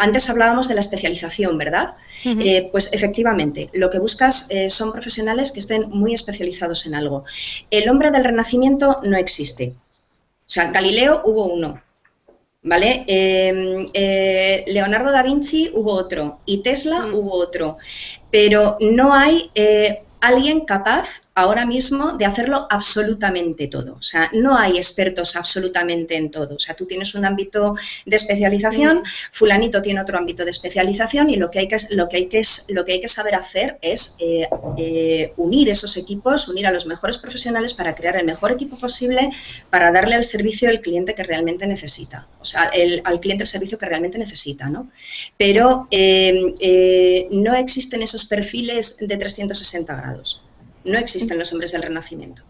antes hablábamos de la especialización, ¿verdad? pues efectivamente, lo que buscas son profesionales que estén muy especializados en algo. El hombre del Renacimiento no existe. O sea, Galileo hubo uno, ¿vale? Em, eh, Leonardo da Vinci hubo otro y Tesla mm. hubo otro, pero no hay eh, alguien capaz ahora mismo de hacerlo absolutamente todo. O sea, no hay expertos absolutamente en todo. O sea, tú tienes un ámbito de especialización, fulanito tiene otro ámbito de especialización y lo que hay que, lo que, hay que, lo que, hay que saber hacer es eh, eh, unir esos equipos, unir a los mejores profesionales para crear el mejor equipo posible para darle el servicio al cliente que realmente necesita. Sea, el, al cliente el servicio que realmente necesita, ¿no? Pero eh, no existen esos perfiles de 360 grados. No existen los hombres del Renacimiento.